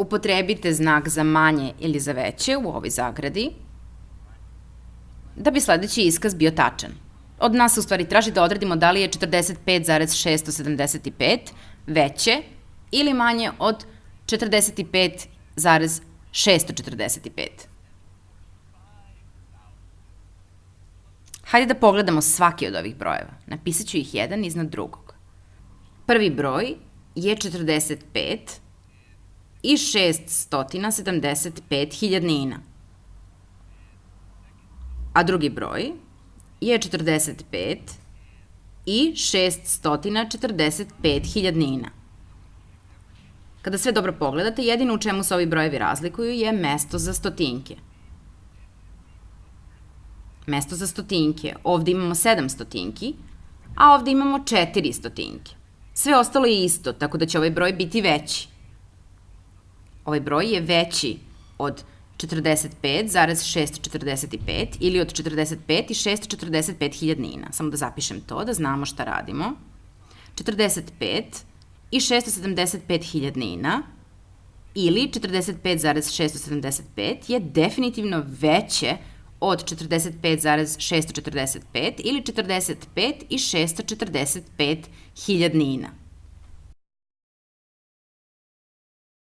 upotrebite znak za manje ili za veće u ovoj zagradi, da bi sledeći iskaz bio tačan. Od nas u stvari traži da odredimo da li je 45,675 veće ili manje od 45,645. Hajde da pogledamo svaki od ovih brojeva. Napisat ću ih jedan iznad drugog. Prvi broj je 45 i 675 hiljadnina. A drugi broj je 45 i 645 hiljadnina. Kada sve dobro pogledate, jedino u čemu se ovi brojevi razlikuju je mesto za stotinke. Mesto za stotinke. Ovde imamo 7 stotinki, a ovde imamo 4 stotinke. Sve ostalo je isto, tako da će ovaj broj biti veći. Ovaj broj je veći od 45,645 ili od 45 i 645 hiljadnina. Samo da zapišem to, da znamo šta radimo. 45 i 675 hiljadnina ili 45,675 je definitivno veće od 45,645 ili 45 i 645 hiljadnina.